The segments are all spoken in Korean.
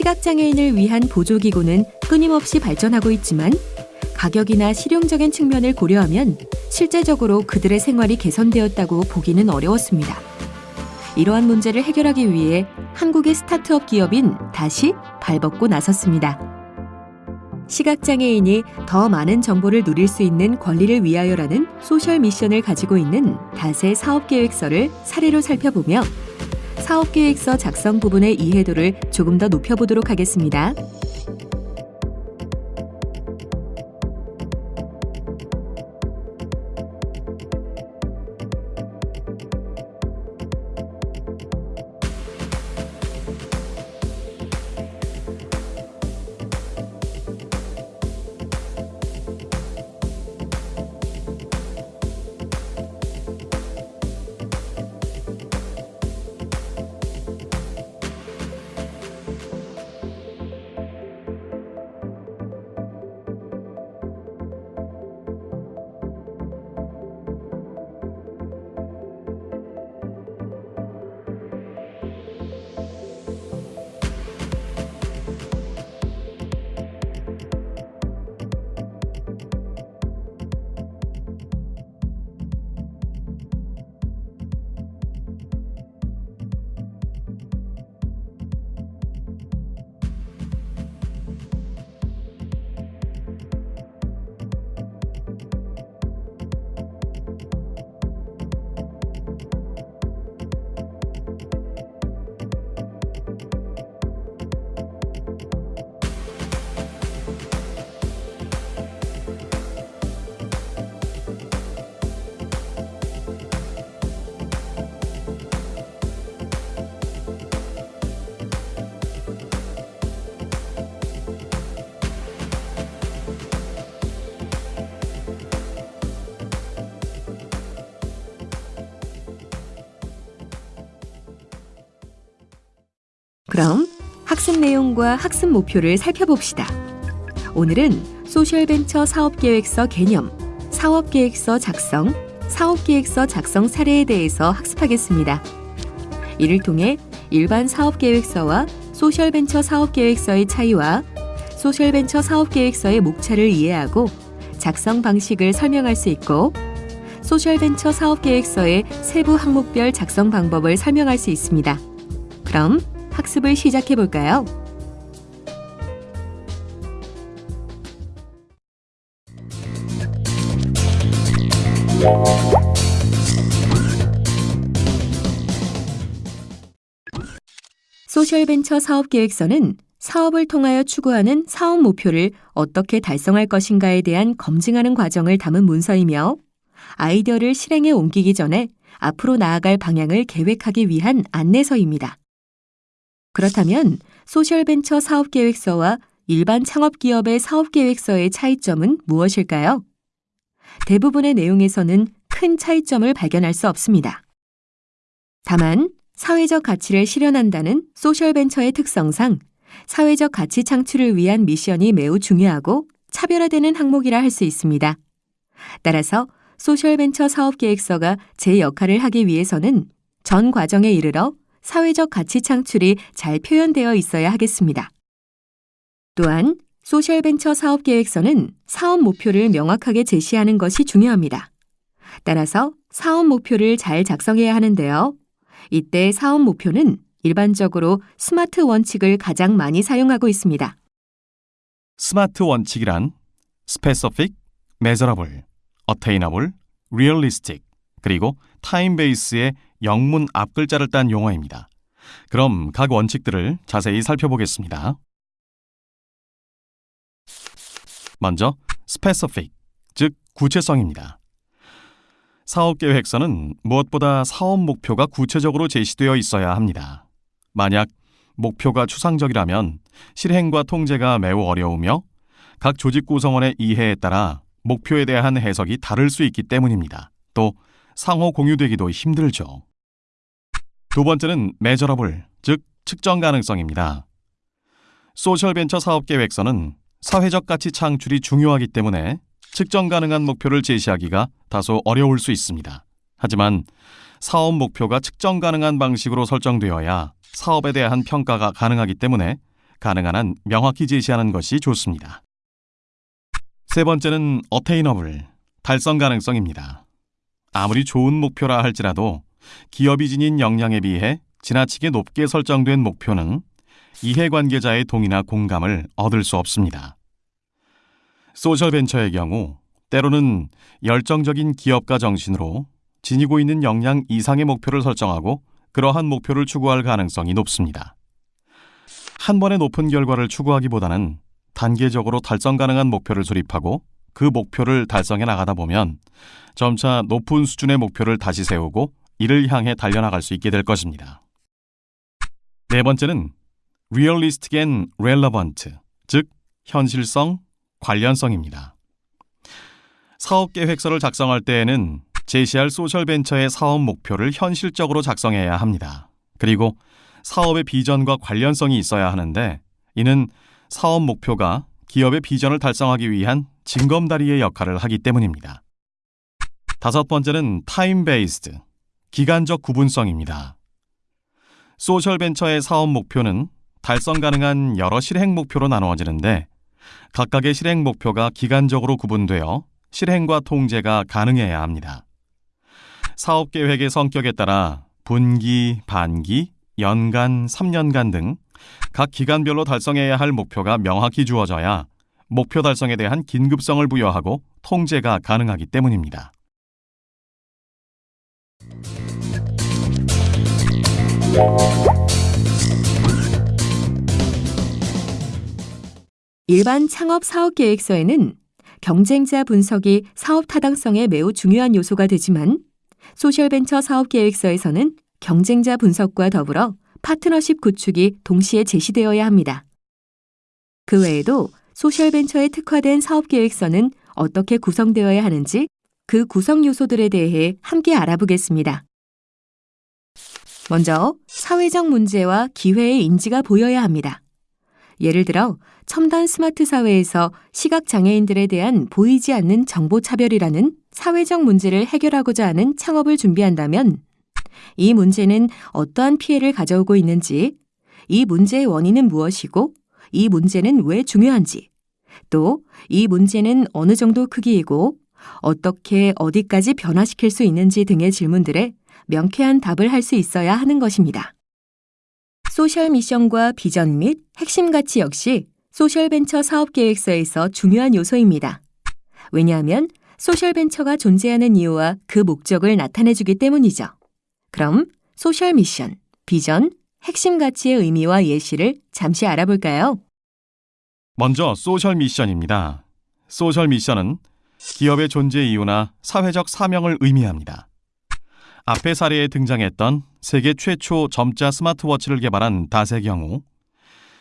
시각장애인을 위한 보조기구는 끊임없이 발전하고 있지만 가격이나 실용적인 측면을 고려하면 실제적으로 그들의 생활이 개선되었다고 보기는 어려웠습니다. 이러한 문제를 해결하기 위해 한국의 스타트업 기업인 다시 발벗고 나섰습니다. 시각장애인이 더 많은 정보를 누릴 수 있는 권리를 위하여라는 소셜 미션을 가지고 있는 다세 사업계획서를 사례로 살펴보며 사업계획서 작성 부분의 이해도를 조금 더 높여보도록 하겠습니다. 그럼 학습 내용과 학습 목표를 살펴봅시다. 오늘은 소셜벤처 사업계획서 개념, 사업계획서 작성, 사업계획서 작성 사례에 대해서 학습하겠습니다. 이를 통해 일반 사업계획서와 소셜벤처 사업계획서의 차이와 소셜벤처 사업계획서의 목차를 이해하고 작성 방식을 설명할 수 있고 소셜벤처 사업계획서의 세부 항목별 작성 방법을 설명할 수 있습니다. 그럼 학습을 시작해 볼까요? 소셜벤처 사업계획서는 사업을 통하여 추구하는 사업 목표를 어떻게 달성할 것인가에 대한 검증하는 과정을 담은 문서이며 아이디어를 실행에 옮기기 전에 앞으로 나아갈 방향을 계획하기 위한 안내서입니다. 그렇다면 소셜벤처 사업계획서와 일반 창업기업의 사업계획서의 차이점은 무엇일까요? 대부분의 내용에서는 큰 차이점을 발견할 수 없습니다. 다만 사회적 가치를 실현한다는 소셜벤처의 특성상 사회적 가치 창출을 위한 미션이 매우 중요하고 차별화되는 항목이라 할 수 있습니다. 따라서 소셜벤처 사업계획서가 제 역할을 하기 위해서는 전 과정에 이르러 사회적 가치 창출이 잘 표현되어 있어야 하겠습니다. 또한 소셜벤처 사업 계획서는 사업 목표를 명확하게 제시하는 것이 중요합니다. 따라서 사업 목표를 잘 작성해야 하는데요. 이때 사업 목표는 일반적으로 스마트 원칙을 가장 많이 사용하고 있습니다. 스마트 원칙이란 specific, measurable, attainable, realistic, 그리고 time base의 영문 앞글자를 딴 용어입니다. 그럼 각 원칙들을 자세히 살펴보겠습니다. 먼저 specific, 즉 구체성입니다. 사업 계획서는 무엇보다 사업 목표가 구체적으로 제시되어 있어야 합니다. 만약 목표가 추상적이라면 실행과 통제가 매우 어려우며 각 조직 구성원의 이해에 따라 목표에 대한 해석이 다를 수 있기 때문입니다. 또 상호 공유되기도 힘들죠. 두 번째는 measurable, 즉 측정 가능성입니다. 소셜벤처 사업 계획서는 사회적 가치 창출이 중요하기 때문에 측정 가능한 목표를 제시하기가 다소 어려울 수 있습니다. 하지만 사업 목표가 측정 가능한 방식으로 설정되어야 사업에 대한 평가가 가능하기 때문에 가능한 한 명확히 제시하는 것이 좋습니다. 세 번째는 어테이너블, 달성 가능성입니다. 아무리 좋은 목표라 할지라도 기업이 지닌 역량에 비해 지나치게 높게 설정된 목표는 이해관계자의 동의나 공감을 얻을 수 없습니다. 소셜벤처의 경우 때로는 열정적인 기업가 정신으로 지니고 있는 역량 이상의 목표를 설정하고 그러한 목표를 추구할 가능성이 높습니다. 한 번에 높은 결과를 추구하기보다는 단계적으로 달성 가능한 목표를 수립하고 그 목표를 달성해 나가다 보면 점차 높은 수준의 목표를 다시 세우고 이를 향해 달려나갈 수 있게 될 것입니다. 네 번째는 realistic and relevant, 즉 현실성, 관련성입니다. 사업 계획서를 작성할 때에는 제시할 소셜 벤처의 사업 목표를 현실적으로 작성해야 합니다. 그리고 사업의 비전과 관련성이 있어야 하는데 이는 사업 목표가 기업의 비전을 달성하기 위한 징검다리의 역할을 하기 때문입니다. 다섯 번째는 time based, 기간적 구분성입니다. 소셜벤처의 사업 목표는 달성 가능한 여러 실행 목표로 나누어지는데 각각의 실행 목표가 기간적으로 구분되어 실행과 통제가 가능해야 합니다. 사업 계획의 성격에 따라 분기, 반기, 연간, 3년간 등 각 기간별로 달성해야 할 목표가 명확히 주어져야 목표 달성에 대한 긴급성을 부여하고 통제가 가능하기 때문입니다. 일반 창업 사업 계획서에는 경쟁자 분석이 사업 타당성에 매우 중요한 요소가 되지만 소셜벤처 사업 계획서에서는 경쟁자 분석과 더불어 파트너십 구축이 동시에 제시되어야 합니다. 그 외에도 소셜벤처에 특화된 사업 계획서는 어떻게 구성되어야 하는지 그 구성 요소들에 대해 함께 알아보겠습니다. 먼저 사회적 문제와 기회의 인지가 보여야 합니다. 예를 들어 첨단 스마트 사회에서 시각 장애인들에 대한 보이지 않는 정보 차별이라는 사회적 문제를 해결하고자 하는 창업을 준비한다면 이 문제는 어떠한 피해를 가져오고 있는지, 이 문제의 원인은 무엇이고, 이 문제는 왜 중요한지, 또 이 문제는 어느 정도 크기이고, 어떻게 어디까지 변화시킬 수 있는지 등의 질문들에 명쾌한 답을 할 수 있어야 하는 것입니다. 소셜 미션과 비전 및 핵심 가치 역시 소셜벤처 사업 계획서에서 중요한 요소입니다. 왜냐하면 소셜벤처가 존재하는 이유와 그 목적을 나타내주기 때문이죠. 그럼 소셜 미션, 비전, 핵심 가치의 의미와 예시를 잠시 알아볼까요? 먼저 소셜 미션입니다. 소셜 미션은 기업의 존재 이유나 사회적 사명을 의미합니다. 앞의 사례에 등장했던 세계 최초 점자 스마트워치를 개발한 닷의 경우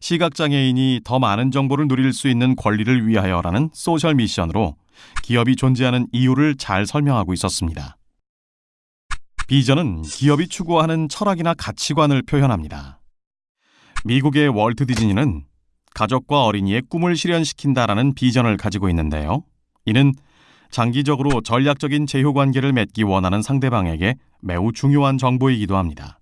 시각장애인이 더 많은 정보를 누릴 수 있는 권리를 위하여라는 소셜 미션으로 기업이 존재하는 이유를 잘 설명하고 있었습니다. 비전은 기업이 추구하는 철학이나 가치관을 표현합니다. 미국의 월트 디즈니는 가족과 어린이의 꿈을 실현시킨다라는 비전을 가지고 있는데요. 이는 장기적으로 전략적인 제휴 관계를 맺기 원하는 상대방에게 매우 중요한 정보이기도 합니다.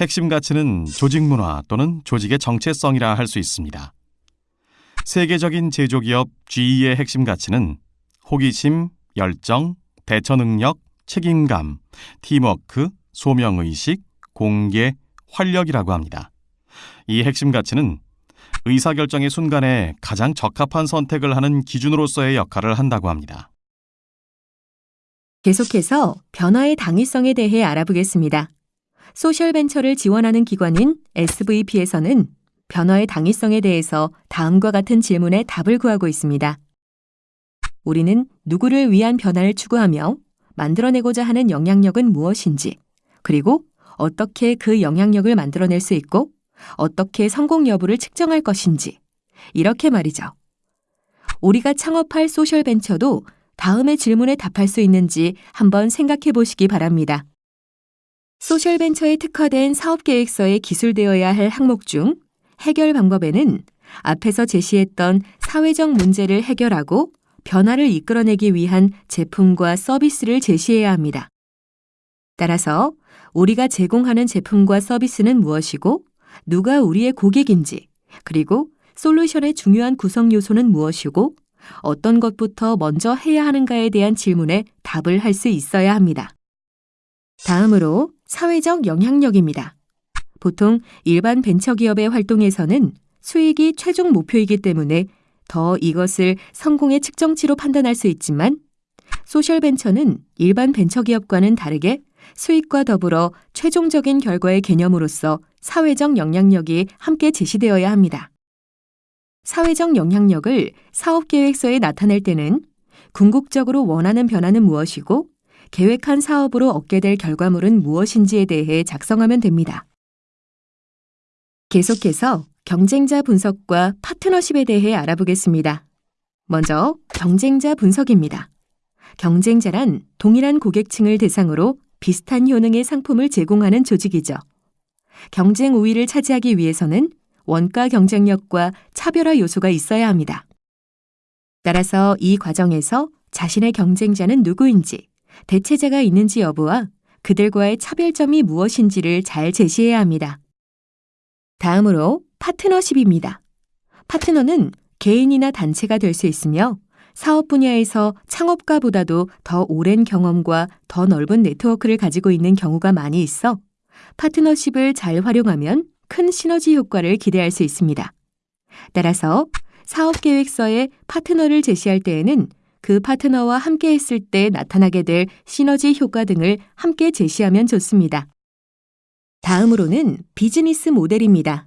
핵심 가치는 조직 문화 또는 조직의 정체성이라 할 수 있습니다. 세계적인 제조기업 GE의 핵심 가치는 호기심, 열정, 대처 능력, 책임감, 팀워크, 소명의식, 공개, 활력이라고 합니다. 이 핵심 가치는 의사결정의 순간에 가장 적합한 선택을 하는 기준으로서의 역할을 한다고 합니다. 계속해서 변화의 당위성에 대해 알아보겠습니다. 소셜벤처를 지원하는 기관인 SVP에서는 변화의 당위성에 대해서 다음과 같은 질문에 답을 구하고 있습니다. 우리는 누구를 위한 변화를 추구하며 만들어내고자 하는 영향력은 무엇인지, 그리고 어떻게 그 영향력을 만들어낼 수 있고 어떻게 성공 여부를 측정할 것인지. 이렇게 말이죠. 우리가 창업할 소셜 벤처도 다음의 질문에 답할 수 있는지 한번 생각해 보시기 바랍니다. 소셜 벤처에 특화된 사업 계획서에 기술되어야 할 항목 중 해결 방법에는 앞에서 제시했던 사회적 문제를 해결하고 변화를 이끌어내기 위한 제품과 서비스를 제시해야 합니다. 따라서 우리가 제공하는 제품과 서비스는 무엇이고 누가 우리의 고객인지, 그리고 솔루션의 중요한 구성 요소는 무엇이고 어떤 것부터 먼저 해야 하는가에 대한 질문에 답을 할 수 있어야 합니다. 다음으로 사회적 영향력입니다. 보통 일반 벤처기업의 활동에서는 수익이 최종 목표이기 때문에 더 이것을 성공의 측정치로 판단할 수 있지만 소셜 벤처는 일반 벤처기업과는 다르게 수익과 더불어 최종적인 결과의 개념으로서 사회적 영향력이 함께 제시되어야 합니다. 사회적 영향력을 사업 계획서에 나타낼 때는 궁극적으로 원하는 변화는 무엇이고 계획한 사업으로 얻게 될 결과물은 무엇인지에 대해 작성하면 됩니다. 계속해서 경쟁자 분석과 파트너십에 대해 알아보겠습니다. 먼저 경쟁자 분석입니다. 경쟁자란 동일한 고객층을 대상으로 비슷한 효능의 상품을 제공하는 조직이죠. 경쟁 우위를 차지하기 위해서는 원가 경쟁력과 차별화 요소가 있어야 합니다. 따라서 이 과정에서 자신의 경쟁자는 누구인지, 대체자가 있는지 여부와 그들과의 차별점이 무엇인지를 잘 제시해야 합니다. 다음으로 파트너십입니다. 파트너는 개인이나 단체가 될 수 있으며 사업 분야에서 창업가보다도 더 오랜 경험과 더 넓은 네트워크를 가지고 있는 경우가 많이 있어 파트너십을 잘 활용하면 큰 시너지 효과를 기대할 수 있습니다. 따라서 사업 계획서에 파트너를 제시할 때에는 그 파트너와 함께 했을 때 나타나게 될 시너지 효과 등을 함께 제시하면 좋습니다. 다음으로는 비즈니스 모델입니다.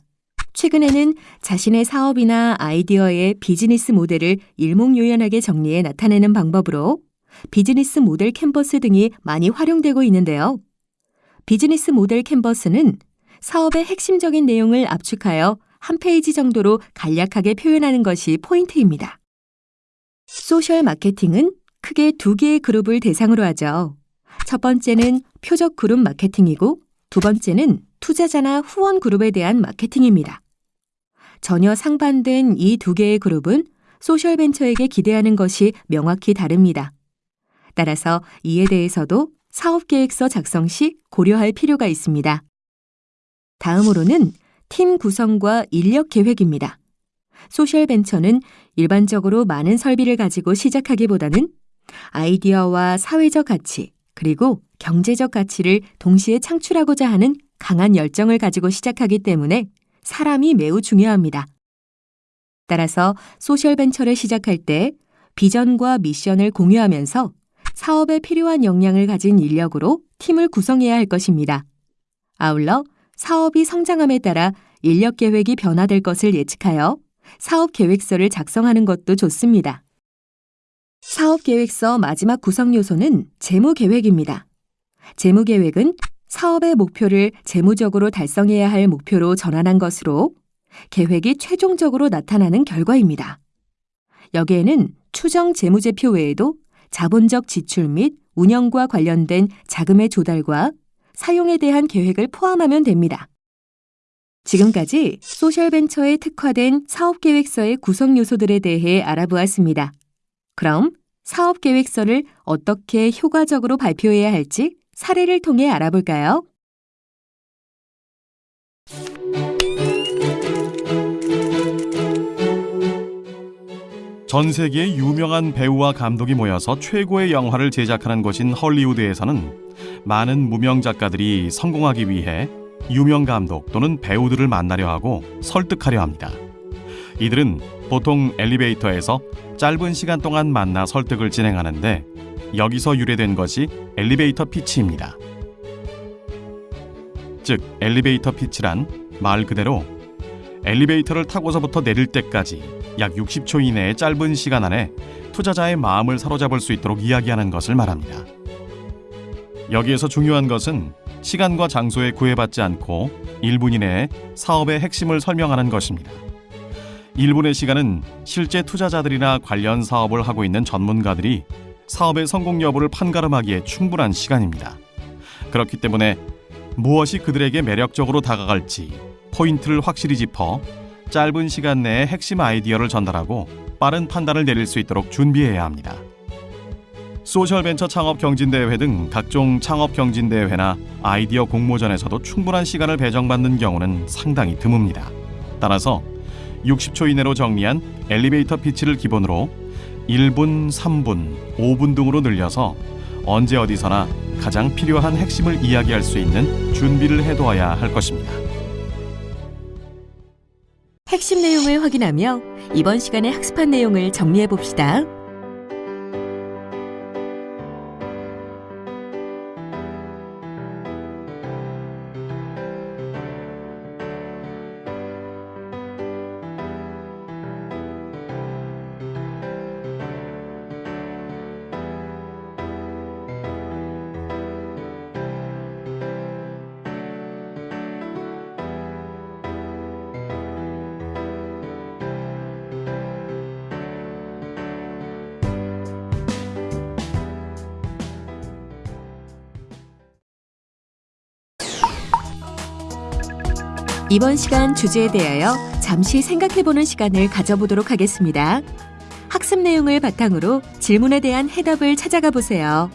최근에는 자신의 사업이나 아이디어의 비즈니스 모델을 일목요연하게 정리해 나타내는 방법으로 비즈니스 모델 캔버스 등이 많이 활용되고 있는데요. 비즈니스 모델 캔버스는 사업의 핵심적인 내용을 압축하여 한 페이지 정도로 간략하게 표현하는 것이 포인트입니다. 소셜 마케팅은 크게 두 개의 그룹을 대상으로 하죠. 첫 번째는 표적 그룹 마케팅이고 두 번째는 투자자나 후원 그룹에 대한 마케팅입니다. 전혀 상반된 이 두 개의 그룹은 소셜 벤처에게 기대하는 것이 명확히 다릅니다. 따라서 이에 대해서도 사업 계획서 작성 시 고려할 필요가 있습니다. 다음으로는 팀 구성과 인력 계획입니다. 소셜 벤처는 일반적으로 많은 설비를 가지고 시작하기보다는 아이디어와 사회적 가치, 그리고 경제적 가치를 동시에 창출하고자 하는 강한 열정을 가지고 시작하기 때문에 사람이 매우 중요합니다. 따라서 소셜 벤처를 시작할 때 비전과 미션을 공유하면서 사업에 필요한 역량을 가진 인력으로 팀을 구성해야 할 것입니다. 아울러 사업이 성장함에 따라 인력 계획이 변화될 것을 예측하여 사업 계획서를 작성하는 것도 좋습니다. 사업 계획서 마지막 구성 요소는 재무 계획입니다. 재무 계획은 사업의 목표를 재무적으로 달성해야 할 목표로 전환한 것으로 계획이 최종적으로 나타나는 결과입니다. 여기에는 추정 재무제표 외에도 자본적 지출 및 운영과 관련된 자금의 조달과 사용에 대한 계획을 포함하면 됩니다. 지금까지 소셜벤처에 특화된 사업계획서의 구성 요소들에 대해 알아보았습니다. 그럼 사업계획서를 어떻게 효과적으로 발표해야 할지 사례를 통해 알아볼까요? 전 세계의 유명한 배우와 감독이 모여서 최고의 영화를 제작하는 곳인 헐리우드에서는 많은 무명 작가들이 성공하기 위해 유명 감독 또는 배우들을 만나려 하고 설득하려 합니다. 이들은 보통 엘리베이터에서 짧은 시간 동안 만나 설득을 진행하는데 여기서 유래된 것이 엘리베이터 피치입니다. 즉, 엘리베이터 피치란 말 그대로 엘리베이터를 타고서부터 내릴 때까지 약 60초 이내의 짧은 시간 안에 투자자의 마음을 사로잡을 수 있도록 이야기하는 것을 말합니다. 여기에서 중요한 것은 시간과 장소에 구애받지 않고 1분 이내에 사업의 핵심을 설명하는 것입니다. 1분의 시간은 실제 투자자들이나 관련 사업을 하고 있는 전문가들이 사업의 성공 여부를 판가름하기에 충분한 시간입니다. 그렇기 때문에 무엇이 그들에게 매력적으로 다가갈지 포인트를 확실히 짚어 짧은 시간 내에 핵심 아이디어를 전달하고 빠른 판단을 내릴 수 있도록 준비해야 합니다. 소셜벤처 창업 경진대회 등 각종 창업 경진대회나 아이디어 공모전에서도 충분한 시간을 배정받는 경우는 상당히 드뭅니다. 따라서 60초 이내로 정리한 엘리베이터 피치를 기본으로 1분, 3분, 5분 등으로 늘려서 언제 어디서나 가장 필요한 핵심을 이야기할 수 있는 준비를 해두어야 할 것입니다. 핵심 내용을 확인하며 이번 시간에 학습한 내용을 정리해 봅시다. 이번 시간 주제에 대하여 잠시 생각해보는 시간을 가져보도록 하겠습니다. 학습 내용을 바탕으로 질문에 대한 해답을 찾아가 보세요.